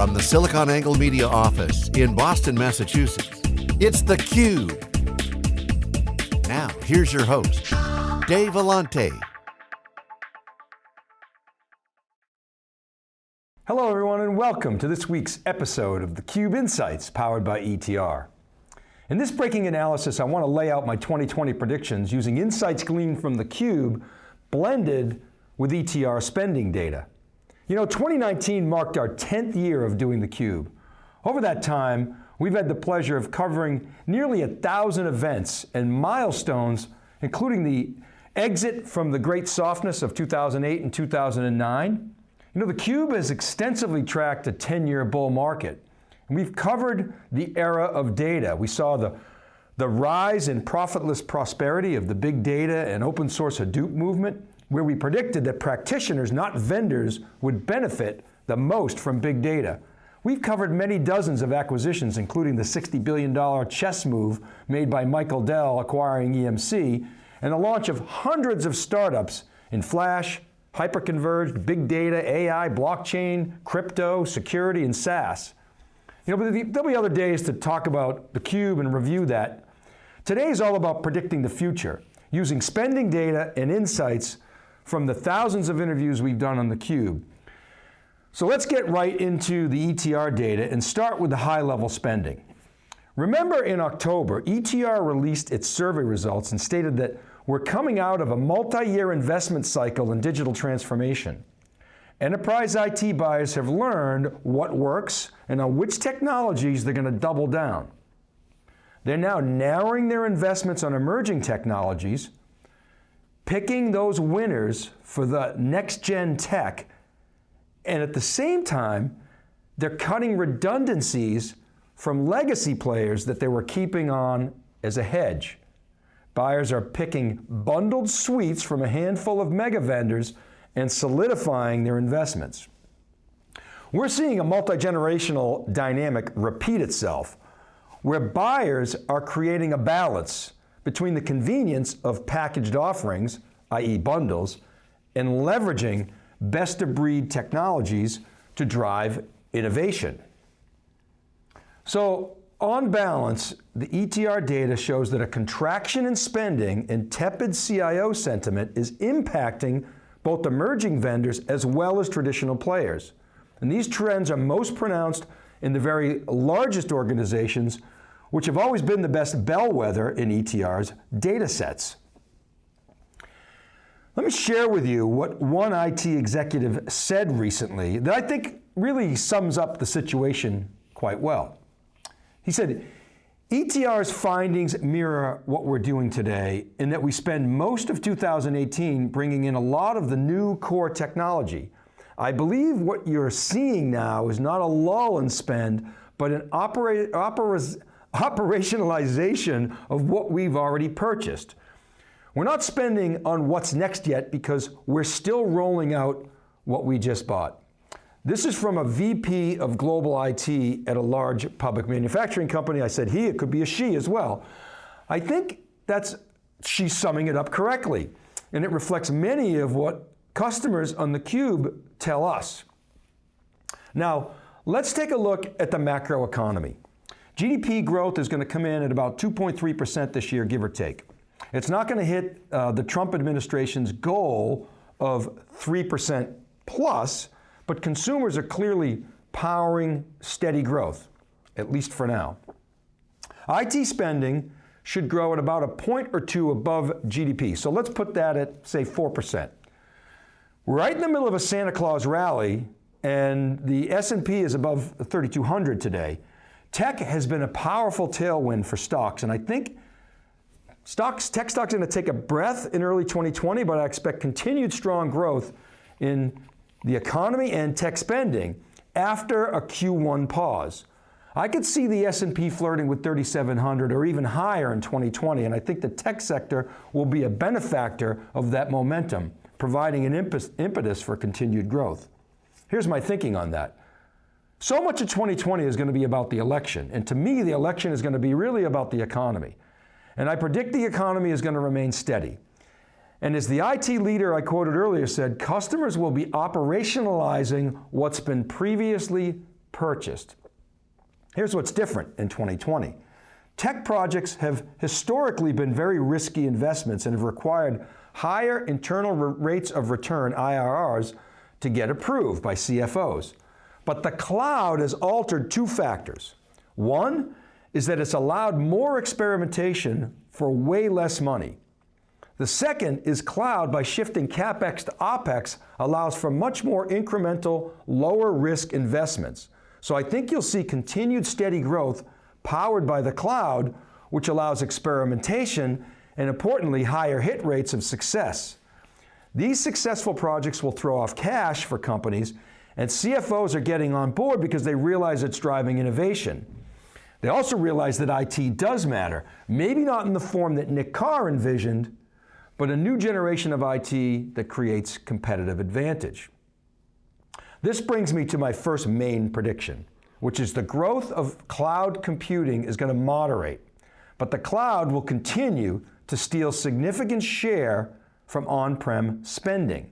From the SiliconANGLE Media office in Boston, Massachusetts, it's theCUBE. Now, here's your host, Dave Vellante. Hello everyone and welcome to this week's episode of theCUBE Insights powered by ETR. In this breaking analysis, I want to lay out my 2020 predictions using insights gleaned from theCUBE blended with ETR spending data. You know, 2019 marked our 10th year of doing theCUBE. Over that time, we've had the pleasure of covering nearly a thousand events and milestones, including the exit from the great softness of 2008 and 2009, you know, theCUBE has extensively tracked a 10-year bull market. And we've covered the era of data. We saw the, the rise in profitless prosperity of the big data and open source Hadoop movement, where we predicted that practitioners, not vendors, would benefit the most from big data. We've covered many dozens of acquisitions, including the $60 billion chess move made by Michael Dell acquiring EMC, and the launch of hundreds of startups in flash, hyperconverged, big data, AI, blockchain, crypto, security, and SaaS. You know, but there'll be other days to talk about theCUBE and review that. Today is all about predicting the future, using spending data and insights from the thousands of interviews we've done on theCUBE. So let's get right into the ETR data and start with the high level spending. Remember in October, ETR released its survey results and stated that we're coming out of a multi-year investment cycle in digital transformation. Enterprise IT buyers have learned what works and on which technologies they're going to double down. They're now narrowing their investments on emerging technologies, picking those winners for the next gen tech, and at the same time, they're cutting redundancies from legacy players that they were keeping on as a hedge. Buyers are picking bundled suites from a handful of mega vendors and solidifying their investments. We're seeing a multi-generational dynamic repeat itself, where buyers are creating a balance between the convenience of packaged offerings, i.e. bundles, and leveraging best-of-breed technologies to drive innovation. So on balance, the ETR data shows that a contraction in spending and tepid CIO sentiment is impacting both emerging vendors as well as traditional players. And these trends are most pronounced in the very largest organizations, which have always been the best bellwether in ETR's data sets. Let me share with you what one IT executive said recently that I think really sums up the situation quite well. He said, ETR's findings mirror what we're doing today in that we spend most of 2018 bringing in a lot of the new core technology. I believe what you're seeing now is not a lull in spend, but an opera, operationalization of what we've already purchased. We're not spending on what's next yet because we're still rolling out what we just bought. This is from a VP of global IT at a large public manufacturing company. I said he, it could be a she as well. I think that's, she's summing it up correctly. And it reflects many of what customers on theCUBE tell us. Now, let's take a look at the macro economy. GDP growth is going to come in at about 2.3% this year, give or take. It's not going to hit uh, the Trump administration's goal of 3% plus, but consumers are clearly powering steady growth, at least for now. IT spending should grow at about a point or two above GDP. So let's put that at, say, 4%. Right in the middle of a Santa Claus rally, and the S&P is above 3,200 today. Tech has been a powerful tailwind for stocks, and I think stocks, tech stocks are going to take a breath in early 2020, but I expect continued strong growth in the economy and tech spending after a Q1 pause. I could see the S&P flirting with 3,700 or even higher in 2020, and I think the tech sector will be a benefactor of that momentum, providing an impetus for continued growth. Here's my thinking on that. So much of 2020 is going to be about the election, and to me, the election is going to be really about the economy. And I predict the economy is going to remain steady. And as the IT leader I quoted earlier said, customers will be operationalizing what's been previously purchased. Here's what's different in 2020. Tech projects have historically been very risky investments and have required higher internal rates of return, IRRs, to get approved by CFOs. But the cloud has altered two factors. One is that it's allowed more experimentation for way less money. The second is cloud, by shifting CapEx to OpEx, allows for much more incremental, lower risk investments. So I think you'll see continued steady growth powered by the cloud, which allows experimentation and importantly, higher hit rates of success. These successful projects will throw off cash for companies and CFOs are getting on board because they realize it's driving innovation. They also realize that IT does matter, maybe not in the form that Nick Carr envisioned, but a new generation of IT that creates competitive advantage. This brings me to my first main prediction, which is the growth of cloud computing is going to moderate, but the cloud will continue to steal significant share from on-prem spending.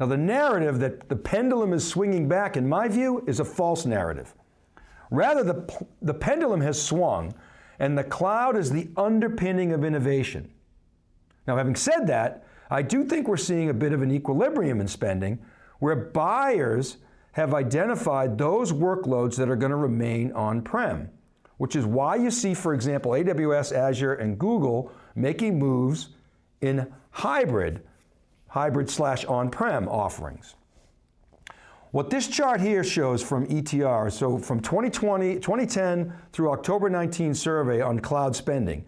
Now the narrative that the pendulum is swinging back, in my view, is a false narrative. Rather, the, the pendulum has swung and the cloud is the underpinning of innovation. Now having said that, I do think we're seeing a bit of an equilibrium in spending where buyers have identified those workloads that are going to remain on-prem, which is why you see, for example, AWS, Azure, and Google making moves in hybrid hybrid slash on-prem offerings. What this chart here shows from ETR, so from 2020, 2010 through October 19 survey on cloud spending,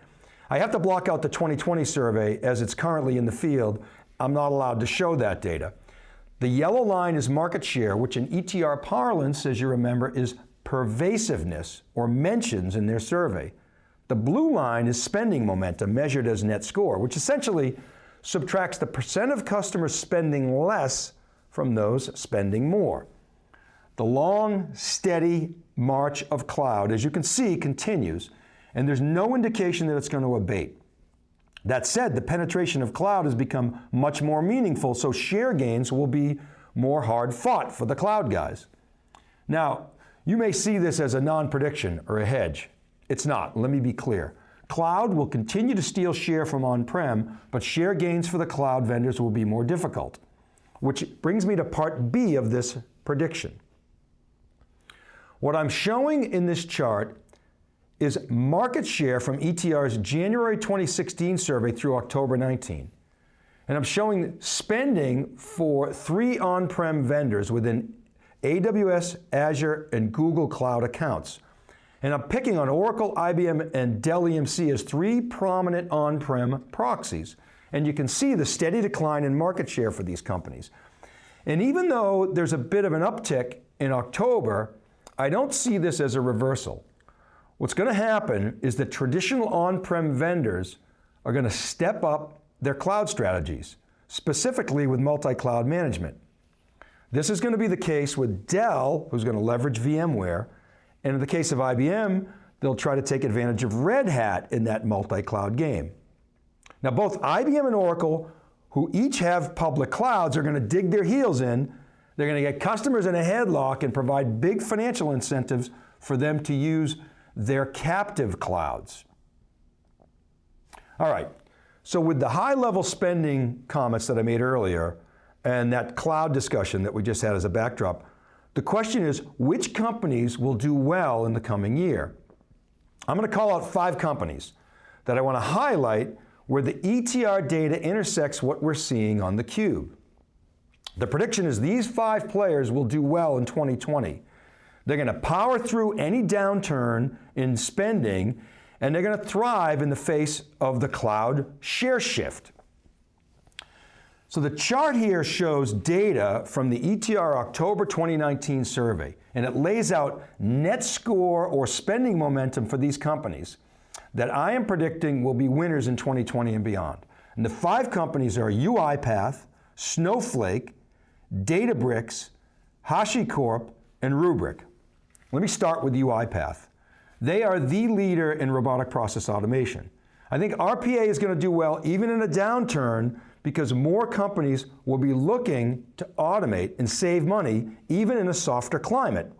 I have to block out the 2020 survey as it's currently in the field. I'm not allowed to show that data. The yellow line is market share, which in ETR parlance, as you remember, is pervasiveness or mentions in their survey. The blue line is spending momentum measured as net score, which essentially subtracts the percent of customers spending less from those spending more. The long, steady march of cloud, as you can see, continues, and there's no indication that it's going to abate. That said, the penetration of cloud has become much more meaningful, so share gains will be more hard fought for the cloud guys. Now, you may see this as a non-prediction or a hedge. It's not, let me be clear. Cloud will continue to steal share from on-prem, but share gains for the cloud vendors will be more difficult. Which brings me to part B of this prediction. What I'm showing in this chart is market share from ETR's January 2016 survey through October 19. And I'm showing spending for three on-prem vendors within AWS, Azure, and Google Cloud accounts. And I'm picking on Oracle, IBM, and Dell EMC as three prominent on-prem proxies. And you can see the steady decline in market share for these companies. And even though there's a bit of an uptick in October, I don't see this as a reversal. What's going to happen is that traditional on-prem vendors are going to step up their cloud strategies, specifically with multi-cloud management. This is going to be the case with Dell, who's going to leverage VMware, and in the case of IBM, they'll try to take advantage of Red Hat in that multi-cloud game. Now both IBM and Oracle, who each have public clouds, are going to dig their heels in. They're going to get customers in a headlock and provide big financial incentives for them to use their captive clouds. All right, so with the high level spending comments that I made earlier, and that cloud discussion that we just had as a backdrop, the question is, which companies will do well in the coming year? I'm going to call out five companies that I want to highlight where the ETR data intersects what we're seeing on the cube. The prediction is these five players will do well in 2020. They're going to power through any downturn in spending and they're going to thrive in the face of the cloud share shift. So the chart here shows data from the ETR October 2019 survey, and it lays out net score or spending momentum for these companies that I am predicting will be winners in 2020 and beyond. And the five companies are UiPath, Snowflake, Databricks, HashiCorp, and Rubrik. Let me start with UiPath. They are the leader in robotic process automation. I think RPA is going to do well even in a downturn because more companies will be looking to automate and save money even in a softer climate.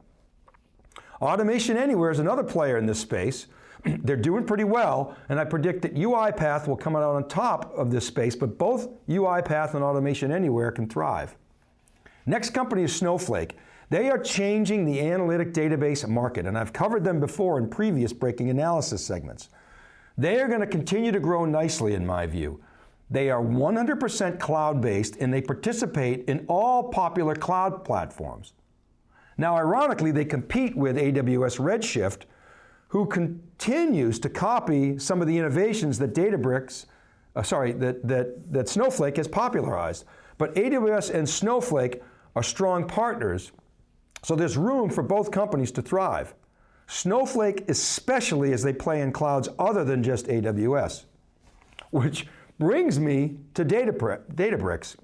Automation Anywhere is another player in this space. They're doing pretty well, and I predict that UiPath will come out on top of this space, but both UiPath and Automation Anywhere can thrive. Next company is Snowflake. They are changing the analytic database market, and I've covered them before in previous breaking analysis segments. They are going to continue to grow nicely in my view. They are 100% cloud-based and they participate in all popular cloud platforms. Now ironically, they compete with AWS Redshift, who continues to copy some of the innovations that Databricks, uh, sorry, that, that, that Snowflake has popularized. But AWS and Snowflake are strong partners, so there's room for both companies to thrive. Snowflake especially as they play in clouds other than just AWS, which brings me to Databricks.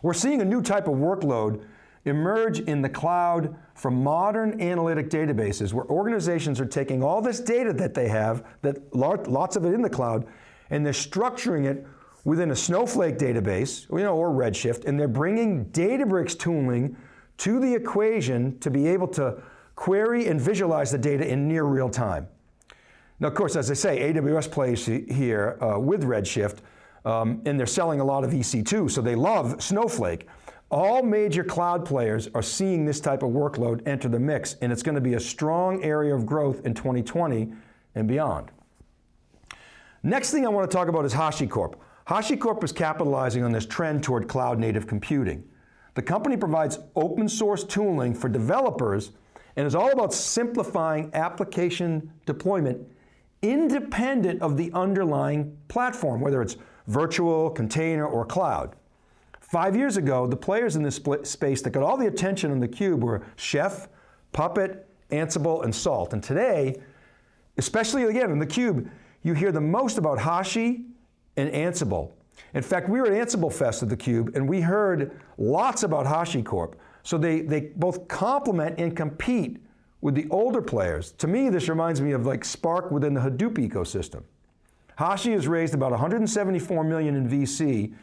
We're seeing a new type of workload emerge in the cloud from modern analytic databases where organizations are taking all this data that they have, that lots of it in the cloud, and they're structuring it within a Snowflake database, you know, or Redshift, and they're bringing Databricks tooling to the equation to be able to query and visualize the data in near real time. Now, of course, as I say, AWS plays here uh, with Redshift, um, and they're selling a lot of EC2, so they love Snowflake. All major cloud players are seeing this type of workload enter the mix, and it's going to be a strong area of growth in 2020 and beyond. Next thing I want to talk about is HashiCorp. HashiCorp is capitalizing on this trend toward cloud native computing. The company provides open source tooling for developers and is all about simplifying application deployment independent of the underlying platform, whether it's virtual, container, or cloud. Five years ago, the players in this space that got all the attention on theCUBE were Chef, Puppet, Ansible, and Salt. And today, especially again in theCUBE, you hear the most about Hashi and Ansible. In fact, we were at Ansible Fest at theCUBE and we heard lots about HashiCorp. So they, they both complement and compete with the older players. To me, this reminds me of like Spark within the Hadoop ecosystem. Hashi has raised about 174 million in VC,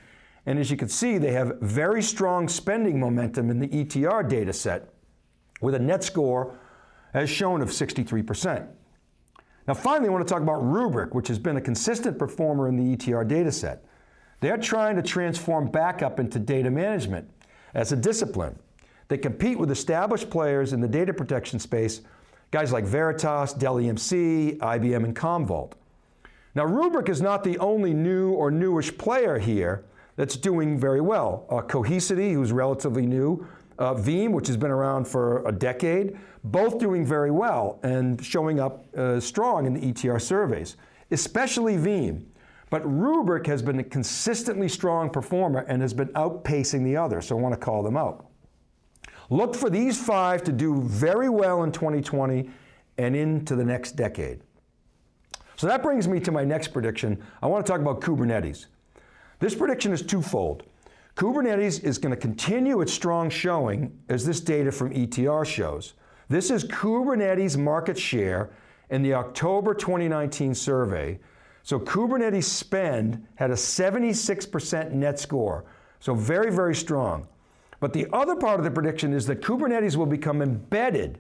and as you can see, they have very strong spending momentum in the ETR data set with a net score, as shown, of 63%. Now finally, I want to talk about Rubrik, which has been a consistent performer in the ETR data set. They're trying to transform backup into data management as a discipline. They compete with established players in the data protection space, guys like Veritas, Dell EMC, IBM, and Commvault. Now Rubrik is not the only new or newish player here that's doing very well. Uh, Cohesity, who's relatively new, uh, Veeam, which has been around for a decade, both doing very well and showing up uh, strong in the ETR surveys, especially Veeam. But Rubrik has been a consistently strong performer and has been outpacing the others, so I want to call them out. Look for these five to do very well in 2020 and into the next decade. So that brings me to my next prediction. I want to talk about Kubernetes. This prediction is twofold. Kubernetes is going to continue its strong showing as this data from ETR shows. This is Kubernetes market share in the October 2019 survey. So Kubernetes spend had a 76% net score. So very, very strong. But the other part of the prediction is that Kubernetes will become embedded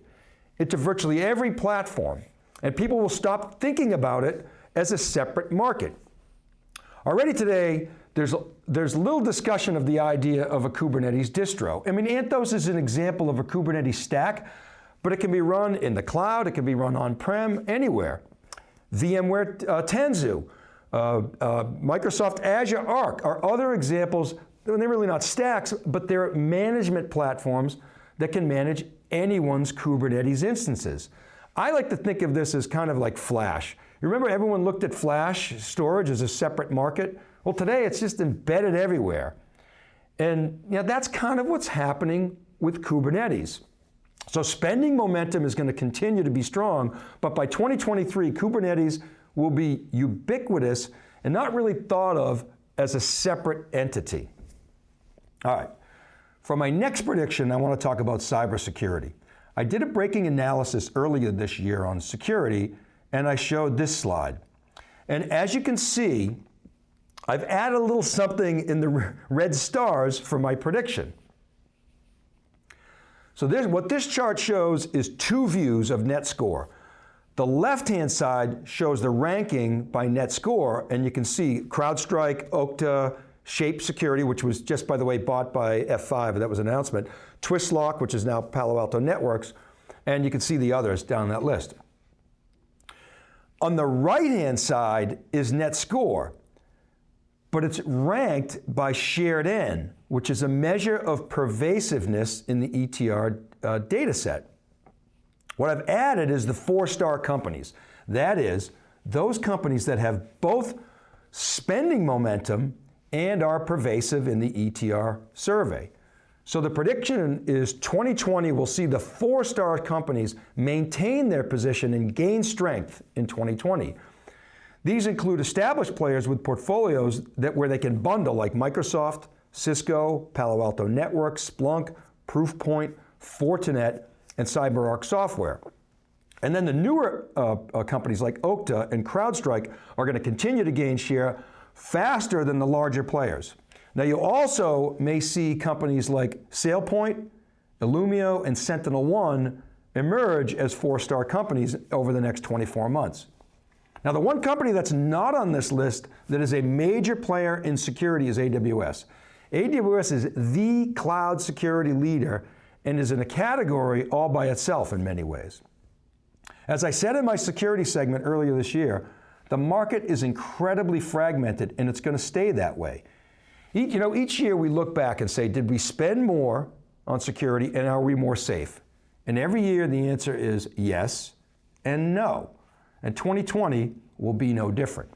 into virtually every platform, and people will stop thinking about it as a separate market. Already today, there's, there's little discussion of the idea of a Kubernetes distro. I mean, Anthos is an example of a Kubernetes stack, but it can be run in the cloud, it can be run on-prem, anywhere. VMware uh, Tanzu, uh, uh, Microsoft Azure Arc are other examples they're really not stacks, but they're management platforms that can manage anyone's Kubernetes instances. I like to think of this as kind of like Flash. You remember everyone looked at Flash storage as a separate market? Well, today it's just embedded everywhere. And you know, that's kind of what's happening with Kubernetes. So spending momentum is going to continue to be strong, but by 2023, Kubernetes will be ubiquitous and not really thought of as a separate entity. All right, for my next prediction, I want to talk about cybersecurity. I did a breaking analysis earlier this year on security, and I showed this slide. And as you can see, I've added a little something in the red stars for my prediction. So what this chart shows is two views of net score. The left-hand side shows the ranking by net score, and you can see CrowdStrike, Okta, Shape Security, which was just, by the way, bought by F5, that was an announcement, Twistlock, which is now Palo Alto Networks, and you can see the others down that list. On the right-hand side is net score, but it's ranked by shared N, which is a measure of pervasiveness in the ETR uh, data set. What I've added is the four-star companies. That is, those companies that have both spending momentum and are pervasive in the ETR survey. So the prediction is 2020 will see the four-star companies maintain their position and gain strength in 2020. These include established players with portfolios that where they can bundle like Microsoft, Cisco, Palo Alto Networks, Splunk, Proofpoint, Fortinet, and CyberArk software. And then the newer uh, uh, companies like Okta and CrowdStrike are going to continue to gain share faster than the larger players. Now you also may see companies like SailPoint, Illumio, and SentinelOne emerge as four-star companies over the next 24 months. Now the one company that's not on this list that is a major player in security is AWS. AWS is the cloud security leader and is in a category all by itself in many ways. As I said in my security segment earlier this year, the market is incredibly fragmented and it's going to stay that way. Each, you know, each year we look back and say, did we spend more on security and are we more safe? And every year the answer is yes and no. And 2020 will be no different.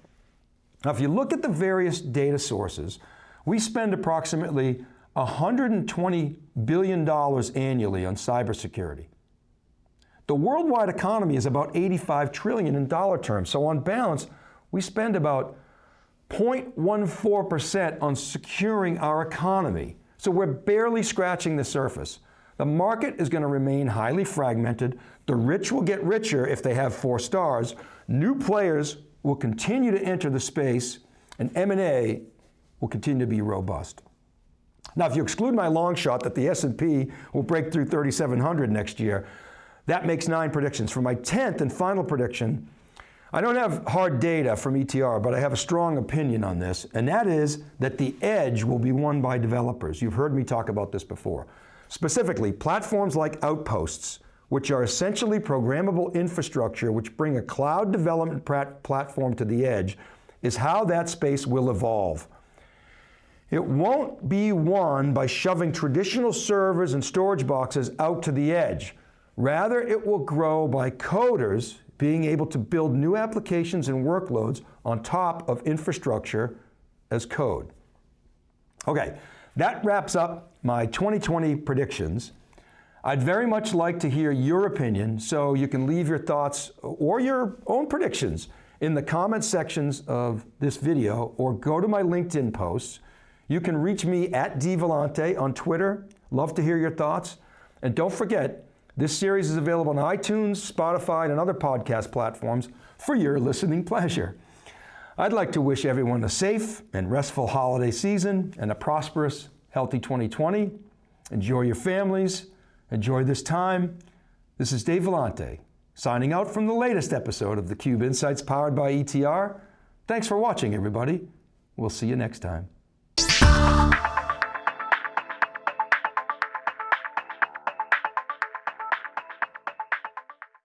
Now, if you look at the various data sources, we spend approximately $120 billion annually on cybersecurity. The worldwide economy is about 85 trillion in dollar terms. So on balance, we spend about 0.14% on securing our economy. So we're barely scratching the surface. The market is going to remain highly fragmented. The rich will get richer if they have four stars. New players will continue to enter the space and M&A will continue to be robust. Now, if you exclude my long shot that the S&P will break through 3,700 next year, that makes nine predictions. For my 10th and final prediction, I don't have hard data from ETR, but I have a strong opinion on this, and that is that the edge will be won by developers. You've heard me talk about this before. Specifically, platforms like Outposts, which are essentially programmable infrastructure which bring a cloud development platform to the edge, is how that space will evolve. It won't be won by shoving traditional servers and storage boxes out to the edge. Rather, it will grow by coders being able to build new applications and workloads on top of infrastructure as code. Okay, that wraps up my 2020 predictions. I'd very much like to hear your opinion, so you can leave your thoughts or your own predictions in the comment sections of this video or go to my LinkedIn posts you can reach me at dvellante on Twitter. Love to hear your thoughts. And don't forget, this series is available on iTunes, Spotify, and other podcast platforms for your listening pleasure. I'd like to wish everyone a safe and restful holiday season and a prosperous, healthy 2020. Enjoy your families. Enjoy this time. This is Dave Vellante, signing out from the latest episode of theCUBE Insights powered by ETR. Thanks for watching, everybody. We'll see you next time.